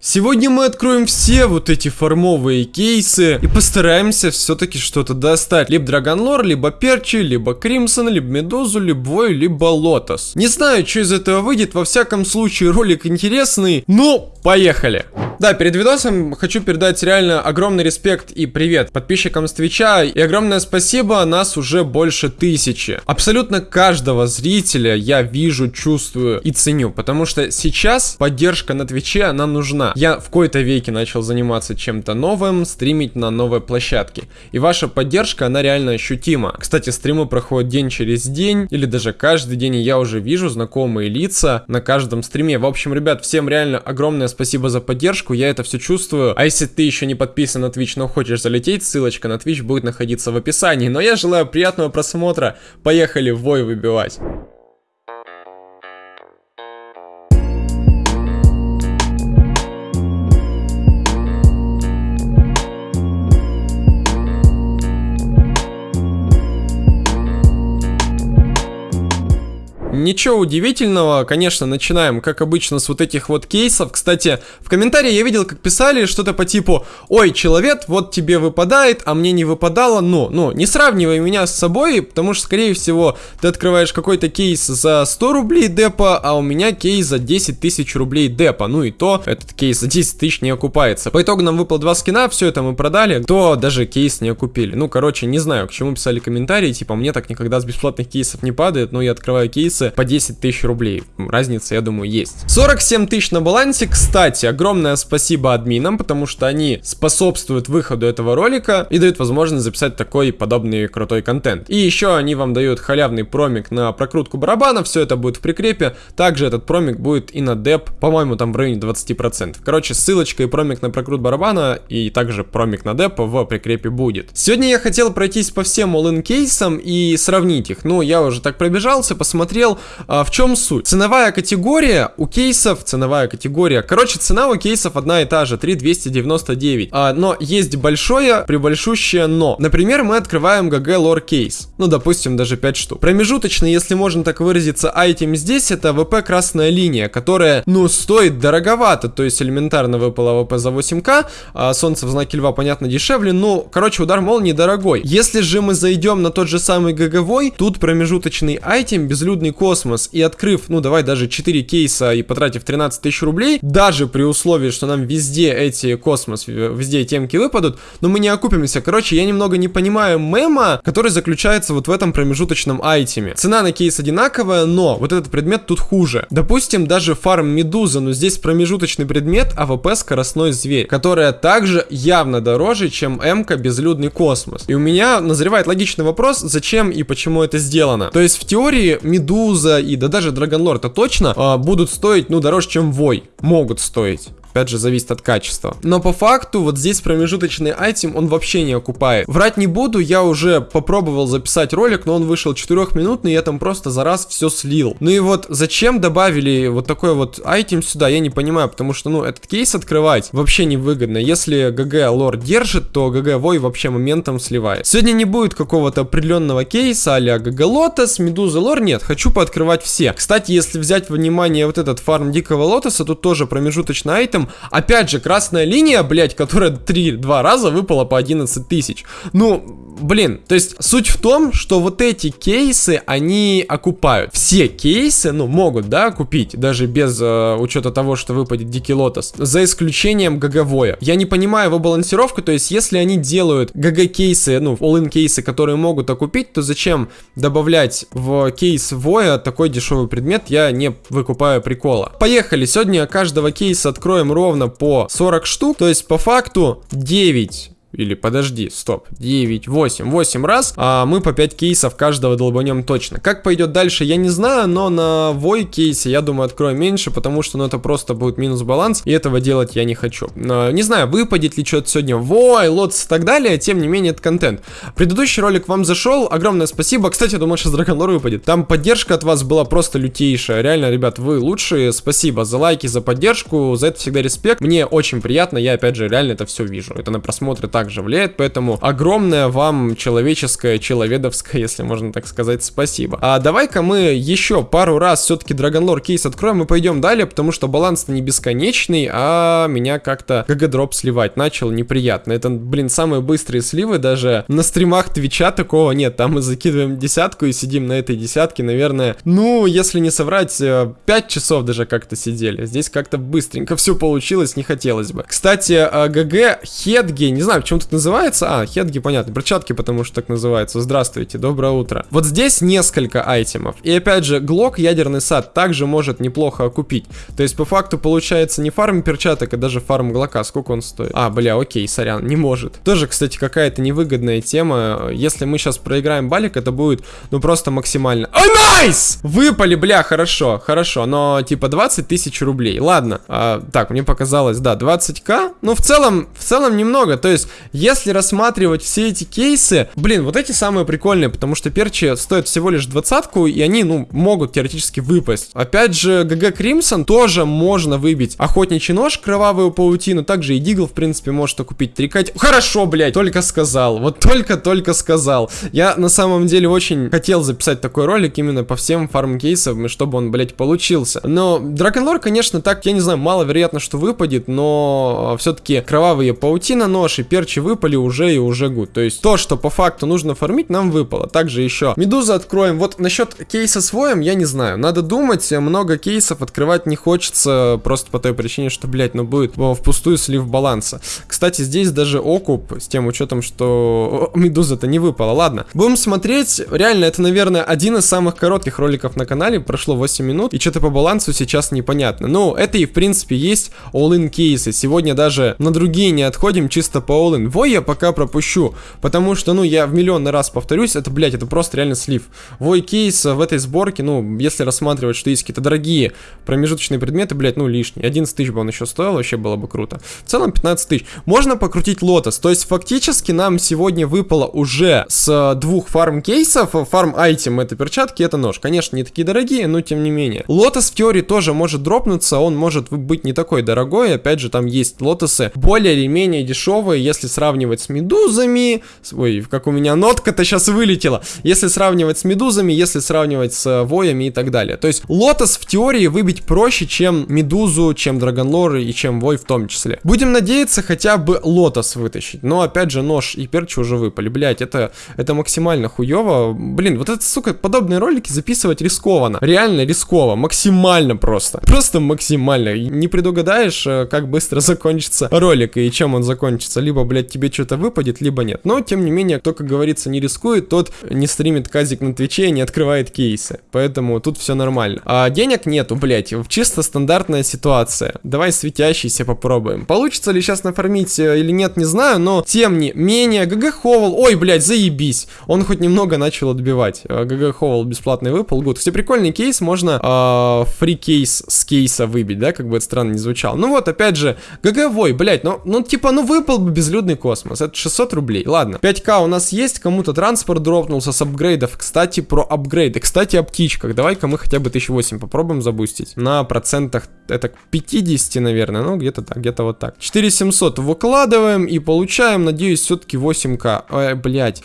Сегодня мы откроем все вот эти фармовые кейсы и постараемся все-таки что-то достать. Либо Dragon Lore, либо Перчи, либо Crimson, либо Медузу, либо Вой, либо Лотос. Не знаю, что из этого выйдет, во всяком случае ролик интересный, ну, поехали! Да, перед видосом хочу передать реально огромный респект и привет подписчикам с Твича и огромное спасибо, нас уже больше тысячи. Абсолютно каждого зрителя я вижу, чувствую и ценю, потому что сейчас поддержка на Твиче, нам нужна. Я в кои-то веке начал заниматься чем-то новым, стримить на новой площадке. И ваша поддержка, она реально ощутима. Кстати, стримы проходят день через день, или даже каждый день, и я уже вижу знакомые лица на каждом стриме. В общем, ребят, всем реально огромное спасибо за поддержку, я это все чувствую. А если ты еще не подписан на Twitch, но хочешь залететь, ссылочка на Twitch будет находиться в описании. Но я желаю приятного просмотра, поехали в бой выбивать. Ничего удивительного, конечно, начинаем, как обычно, с вот этих вот кейсов. Кстати, в комментарии я видел, как писали что-то по типу «Ой, человек, вот тебе выпадает, а мне не выпадало». Ну, ну, не сравнивай меня с собой, потому что, скорее всего, ты открываешь какой-то кейс за 100 рублей депа, а у меня кейс за 10 тысяч рублей депа. Ну и то, этот кейс за 10 тысяч не окупается. По итогу нам выпало два скина, все это мы продали, то даже кейс не окупили. Ну, короче, не знаю, к чему писали комментарии, типа, мне так никогда с бесплатных кейсов не падает, но я открываю кейсы по 10 тысяч рублей. Разница, я думаю, есть. 47 тысяч на балансе. Кстати, огромное спасибо админам, потому что они способствуют выходу этого ролика и дают возможность записать такой подобный крутой контент. И еще они вам дают халявный промик на прокрутку барабана, все это будет в прикрепе. Также этот промик будет и на деп, по-моему, там в районе 20%. Короче, ссылочка и промик на прокрут барабана и также промик на деп в прикрепе будет. Сегодня я хотел пройтись по всем all-in кейсам и сравнить их. Ну, я уже так пробежался, посмотрел, а, в чем суть? Ценовая категория у кейсов, ценовая категория, короче, цена у кейсов одна и та же, 3299, а, но есть большое, прибольшущее но. Например, мы открываем GG Lore кейс, ну, допустим, даже 5 штук. Промежуточный, если можно так выразиться, айтем здесь, это ВП красная линия, которая, ну, стоит дороговато, то есть элементарно выпала AWP за 8к, а солнце в знаке льва, понятно, дешевле, ну, короче, удар молнии дорогой. Если же мы зайдем на тот же самый GG тут промежуточный item, безлюдный код космос и открыв, ну давай даже 4 кейса и потратив 13 тысяч рублей, даже при условии, что нам везде эти космос, везде темки выпадут, но мы не окупимся. Короче, я немного не понимаю мема, который заключается вот в этом промежуточном айтеме. Цена на кейс одинаковая, но вот этот предмет тут хуже. Допустим, даже фарм Медуза, но здесь промежуточный предмет AWP скоростной зверь, которая также явно дороже, чем эмка безлюдный космос. И у меня назревает логичный вопрос, зачем и почему это сделано. То есть в теории Медуза Медуза и да даже Dragon Lore-то точно а, будут стоить, ну, дороже, чем Вой. Могут стоить опять же, зависит от качества. Но по факту, вот здесь промежуточный item, он вообще не окупает. Врать не буду, я уже попробовал записать ролик, но он вышел 4-минутный, я там просто за раз все слил. Ну и вот, зачем добавили вот такой вот item сюда, я не понимаю, потому что, ну, этот кейс открывать вообще невыгодно. Если GG Lore держит, то GG Вой вообще моментом сливает. Сегодня не будет какого-то определенного кейса а GG Лотос, Медуза Lore, нет, хочу пооткрывать все. Кстати, если взять внимание вот этот фарм Дикого Лотоса, тут тоже промежуточный item, опять же, красная линия, блядь, которая 3-2 раза выпала по 11 тысяч. Ну, блин, то есть суть в том, что вот эти кейсы, они окупают. Все кейсы, ну, могут, да, окупить, даже без э, учета того, что выпадет Дикий Лотос, за исключением GG Я не понимаю его балансировку, то есть если они делают GG кейсы, ну, all-in кейсы, которые могут окупить, то зачем добавлять в кейс Воя такой дешевый предмет, я не выкупаю прикола. Поехали, сегодня каждого кейса откроем ровно по 40 штук, то есть по факту 9 или подожди, стоп, 9, 8, 8 раз, а мы по 5 кейсов каждого долбанем точно. Как пойдет дальше, я не знаю, но на вой кейсе, я думаю, открою меньше, потому что, ну, это просто будет минус баланс, и этого делать я не хочу. Не знаю, выпадет ли что-то сегодня вой, лотос и так далее, тем не менее, это контент. Предыдущий ролик вам зашел, огромное спасибо. Кстати, я думаю, сейчас Dragon Lore выпадет. Там поддержка от вас была просто лютейшая. Реально, ребят, вы лучшие. Спасибо за лайки, за поддержку, за это всегда респект. Мне очень приятно, я, опять же, реально это все вижу. Это на просмотры так также влияет, поэтому огромное вам человеческое, человедовское, если можно так сказать, спасибо. А давай-ка мы еще пару раз все-таки Lore кейс откроем и пойдем далее, потому что баланс-то не бесконечный, а меня как-то GG-дроп сливать начал неприятно. Это, блин, самые быстрые сливы, даже на стримах Твича такого нет, там мы закидываем десятку и сидим на этой десятке, наверное, ну, если не соврать, 5 э, часов даже как-то сидели. Здесь как-то быстренько все получилось, не хотелось бы. Кстати, э, ГГ Хедги, не знаю, почему тут называется, а, Хедги, понятно, перчатки, потому что так называется. Здравствуйте, доброе утро. Вот здесь несколько айтемов, и опять же, Глок ядерный сад также может неплохо окупить. То есть, по факту, получается не фарм перчаток, а даже фарм Глока. Сколько он стоит? А, бля, окей, сорян, не может. Тоже, кстати, какая-то невыгодная тема. Если мы сейчас проиграем балик, это будет, ну, просто максимально... Ой, найс! Выпали, бля, хорошо, хорошо, но, типа, 20 тысяч рублей. Ладно, а, так, мне показалось, да, 20к. Ну, в целом, в целом немного. То есть, если рассматривать все эти кейсы, блин, вот эти самые прикольные, потому что перчи стоят всего лишь двадцатку, и они, ну, могут теоретически выпасть. Опять же, ГГ Кримсон тоже можно выбить. Охотничий нож, кровавую паутину, также и Дигл, в принципе, может купить трикать. Хорошо, блядь, только сказал. Вот только-только сказал. Я на самом деле очень хотел записать такой ролик именно по всем фарм-кейсам, чтобы он, блядь, получился. Но Драконлор, конечно, так, я не знаю, маловероятно, что выпадет, но все-таки кровавые паутина, нож и перчи выпали уже и уже гуд. То есть то, что по факту нужно фармить, нам выпало. Также еще медузу откроем. Вот насчет кейса с воем, я не знаю. Надо думать, много кейсов открывать не хочется, просто по той причине, что, блядь, ну будет впустую слив баланса. Кстати, здесь даже окуп, с тем учетом, что медуза-то не выпала. Ладно, будем смотреть. Реально, это, наверное, один из самых коротких роликов на канале. Прошло 8 минут, и что-то по балансу сейчас непонятно. Ну, это и, в принципе, есть all-in кейсы. Сегодня даже на другие не отходим, чисто по all-in. Вой я пока пропущу, потому что, ну, я в миллионный раз повторюсь, это, блядь, это просто реально слив. Вой кейс в этой сборке, ну, если рассматривать, что есть какие-то дорогие промежуточные предметы, блядь, ну, лишний. 11 тысяч бы он еще стоил, вообще было бы круто. В целом 15 тысяч. Можно покрутить лотос, то есть фактически нам сегодня выпало уже с двух фарм кейсов, фарм айтем это перчатки, это нож. Конечно, не такие дорогие, но тем не менее. Лотос в теории тоже может дропнуться, он может быть не такой дорогой, опять же, там есть лотосы более или менее дешевые, если сравнивать с медузами, ой, как у меня нотка-то сейчас вылетела, если сравнивать с медузами, если сравнивать с воями и так далее. То есть лотос в теории выбить проще, чем медузу, чем драгонлор и чем вой в том числе. Будем надеяться хотя бы лотос вытащить, но опять же нож и перчи уже выпали, блять, это, это максимально хуево. Блин, вот это, сука, подобные ролики записывать рискованно, реально рисково, максимально просто, просто максимально. Не предугадаешь, э, как быстро закончится ролик и чем он закончится, либо, блять, тебе что-то выпадет, либо нет. Но, тем не менее, кто, как говорится, не рискует, тот не стримит казик на Твиче и не открывает кейсы. Поэтому тут все нормально. А денег нету, блять, чисто стандартная ситуация. Давай светящийся попробуем. Получится ли сейчас нафармить э, или нет, не знаю, но тем не менее, GG Howl, ой, блять, заебись. Он хоть немного начал отбивать. Э, GG Howl бесплатный выпал, good. Кстати, прикольный кейс, можно э, free кейс с кейса выбить, да, как бы это странно не звучало. Ну вот, опять же, GG Вой, блять, ну, ну типа, ну выпал бы безлюдный космос. Это 600 рублей, ладно. 5к у нас есть, кому-то транспорт дропнулся с апгрейдов. Кстати, про апгрейды. Кстати, о птичках. Давай-ка мы хотя бы 1008 попробуем забустить. На процентах это 50, наверное, ну где-то так, где-то вот так. 4700 выкладываем и получаем, надеюсь, все-таки 8к. Ой, блядь.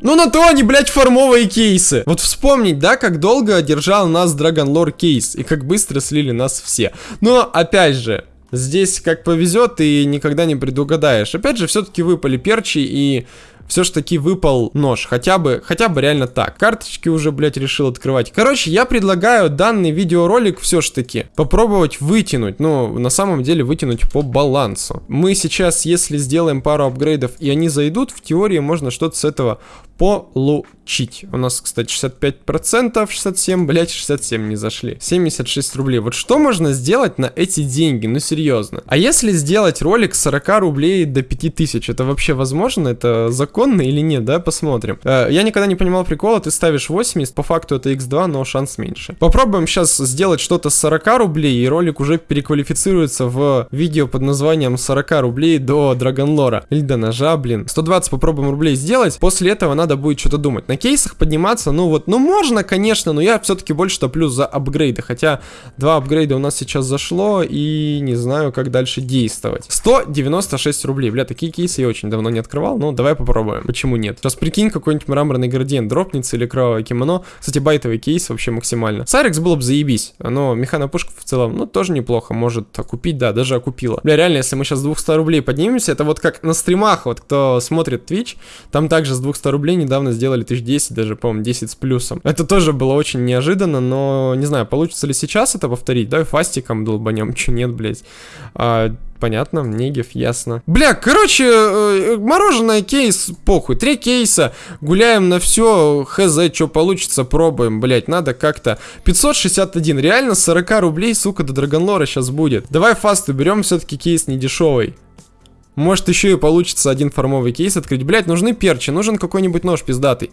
Ну на то они, блядь, формовые кейсы. Вот вспомнить, да, как долго держал нас Dragon Lore кейс и как быстро слили нас все. Но, опять же, здесь как повезет и никогда не предугадаешь. Опять же, все-таки выпали перчи и все ж таки выпал нож. Хотя бы, хотя бы реально так. Карточки уже, блядь, решил открывать. Короче, я предлагаю данный видеоролик все ж таки попробовать вытянуть. Ну, на самом деле вытянуть по балансу. Мы сейчас, если сделаем пару апгрейдов и они зайдут, в теории можно что-то с этого получить. У нас, кстати, 65%, 67, блядь, 67 не зашли. 76 рублей. Вот что можно сделать на эти деньги? Ну, серьезно. А если сделать ролик с 40 рублей до 5000, это вообще возможно? Это закон законно или нет, да, посмотрим. Э, я никогда не понимал прикола, ты ставишь 80, по факту это x2, но шанс меньше. Попробуем сейчас сделать что-то с 40 рублей, и ролик уже переквалифицируется в видео под названием 40 рублей до Драгонлора. Или до ножа, блин. 120 попробуем рублей сделать, после этого надо будет что-то думать. На кейсах подниматься, ну вот, ну можно, конечно, но я все-таки больше топлю за апгрейды, хотя два апгрейда у нас сейчас зашло, и не знаю, как дальше действовать. 196 рублей, бля, такие кейсы я очень давно не открывал, но давай попробуем. Почему нет? Сейчас прикинь, какой-нибудь мраморный градиент дропнется или кровавое кимоно. Кстати, байтовый кейс вообще максимально. Сарикс было бы заебись, но механопушка в целом, ну, тоже неплохо, может окупить, да, даже окупила. Бля, реально, если мы сейчас с 200 рублей поднимемся, это вот как на стримах, вот кто смотрит Twitch, там также с 200 рублей недавно сделали 1010, даже, по-моему, 10 с плюсом. Это тоже было очень неожиданно, но не знаю, получится ли сейчас это повторить, давай фастиком долбанем, че нет, блядь. А, понятно, Негев, ясно. Бля, короче, э, мороженое кейс, похуй, три кейса, гуляем на все, хз, что получится, пробуем, блять, надо как-то. 561, реально 40 рублей, сука, до Драгонлора сейчас будет. Давай фасту берем, все-таки кейс не дешевый. Может еще и получится один формовый кейс открыть. Блять, нужны перчи, нужен какой-нибудь нож пиздатый.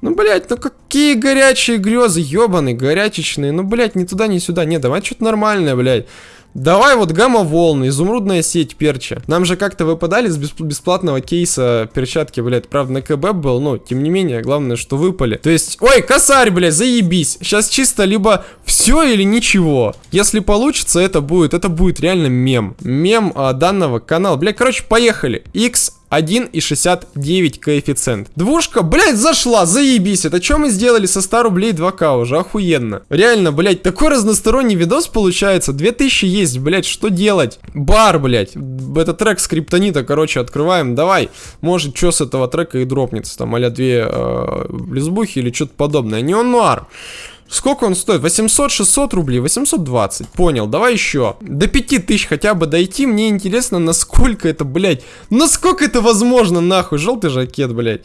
Ну, блять, ну какие горячие грезы, ебаные, горячечные. Ну, блять, ни туда, ни сюда. Не, давай что-то нормальное, блять. Давай вот гамма-волны, изумрудная сеть перча. Нам же как-то выпадали с бесплатного кейса перчатки, блядь. Правда, на КБ был, но тем не менее, главное, что выпали. То есть, ой, косарь, блядь, заебись. Сейчас чисто либо все или ничего. Если получится, это будет, это будет реально мем. Мем а, данного канала. Блядь, короче, поехали. X 1,69 коэффициент. Двушка, блядь, зашла, заебись. Это что мы сделали со 100 рублей 2к уже? Охуенно. Реально, блядь, такой разносторонний видос получается. 2000 есть, блядь, что делать? Бар, блядь. Это трек скриптонита, короче, открываем. Давай. Может, что с этого трека и дропнется. Там, а две э, лесбухи или что-то подобное. Неон Нуар. Сколько он стоит? 800-600 рублей? 820. Понял, давай еще. До 5000 хотя бы дойти. Мне интересно, насколько это, блядь. Насколько это возможно, нахуй. Желтый жакет, блядь.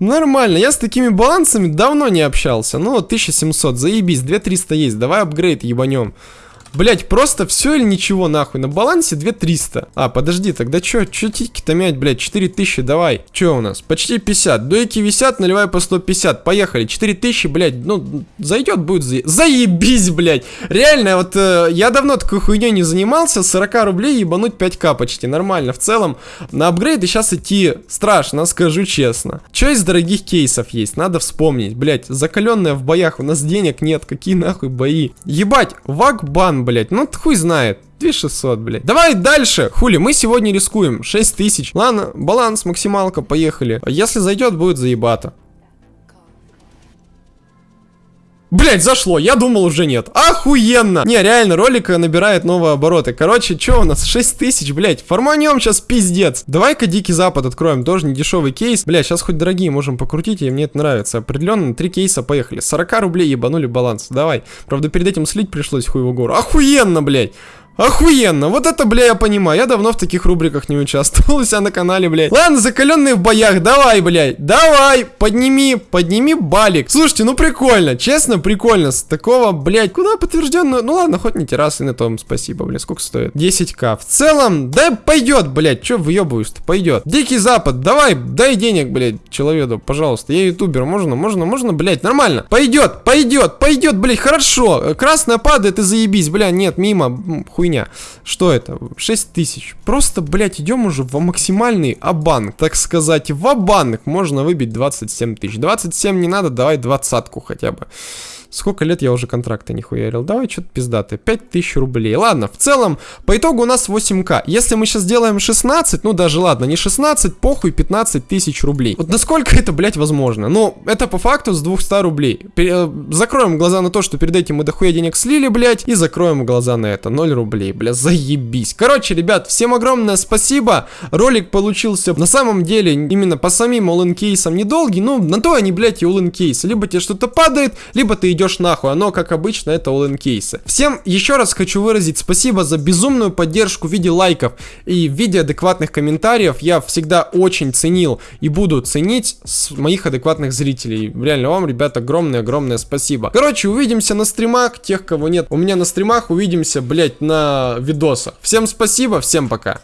Нормально. Я с такими балансами давно не общался. Ну, 1700. Заебись. 2300 есть. Давай апгрейд ебанем. Блять, просто все или ничего, нахуй. На балансе 2300. А, подожди, тогда чё? Чё тики-то мять, блядь? 4000, давай. Чё у нас? Почти 50. Дуэки висят, наливай по 150. Поехали. 4000, блядь, ну, зайдет, будет за... Заебись, блядь. Реально, вот э, я давно такой хуйней не занимался. 40 рублей ебануть 5к почти. Нормально. В целом, на апгрейды сейчас идти страшно, скажу честно. Чё из дорогих кейсов есть? Надо вспомнить. Блядь, закаленная в боях. У нас денег нет. Какие нахуй бои? Ебать, вак-бан блять, ну хуй знает. 2600, блядь. Давай дальше. Хули, мы сегодня рискуем. 6000. Ладно, баланс, максималка, поехали. Если зайдет, будет заебато. Блять, зашло, я думал уже нет. Охуенно! Не, реально, ролик набирает новые обороты. Короче, что у нас? 6 тысяч, блять. Форманем сейчас пиздец. Давай-ка Дикий Запад откроем, тоже не дешевый кейс. Блять, сейчас хоть дорогие можем покрутить, и мне это нравится. Определенно, три кейса, поехали. 40 рублей ебанули баланс, давай. Правда, перед этим слить пришлось хуеву гору. Охуенно, блять. Охуенно, вот это, бля, я понимаю. Я давно в таких рубриках не участвовал у себя на канале, блядь. Ладно, закаленные в боях, давай, блядь. Давай, подними, подними балик. Слушайте, ну прикольно, честно, прикольно. С такого, блядь, куда подтвержденную? Ну ладно, хоть не террасы, на том спасибо, блядь. Сколько стоит? 10к. В целом, да пойдет, блядь. Че выебываешь-то? Пойдет. Дикий Запад, давай, дай денег, блядь, человеку, пожалуйста. Я ютубер, можно, можно, можно, блядь, нормально. Пойдет, пойдет, пойдет, блядь, хорошо. Красная падает и заебись, бля, нет, мимо, хуй хуйня. Что это? 6 тысяч. Просто, блядь, идем уже в максимальный абанк. Так сказать, в абанк можно выбить 27 тысяч. 27 не надо, давай двадцатку хотя бы. Сколько лет я уже контракты не хуярил? Давай что-то пиздатое. 5000 рублей. Ладно, в целом, по итогу у нас 8к. Если мы сейчас сделаем 16, ну даже ладно, не 16, похуй, 15 тысяч рублей. Вот насколько это, блядь, возможно? Ну, это по факту с 200 рублей. Пер э, закроем глаза на то, что перед этим мы дохуя денег слили, блядь, и закроем глаза на это. 0 рублей, бля, заебись. Короче, ребят, всем огромное спасибо. Ролик получился на самом деле именно по самим all кейсам недолгий, ну, на то они, блядь, и all кейсы. Либо тебе что-то падает, либо ты идешь нахуй. Оно, как обычно, это all кейсы. Всем еще раз хочу выразить спасибо за безумную поддержку в виде лайков и в виде адекватных комментариев. Я всегда очень ценил и буду ценить с моих адекватных зрителей. Реально вам, ребят, огромное-огромное спасибо. Короче, увидимся на стримах. Тех, кого нет у меня на стримах, увидимся, блять, на видосах. Всем спасибо, всем пока.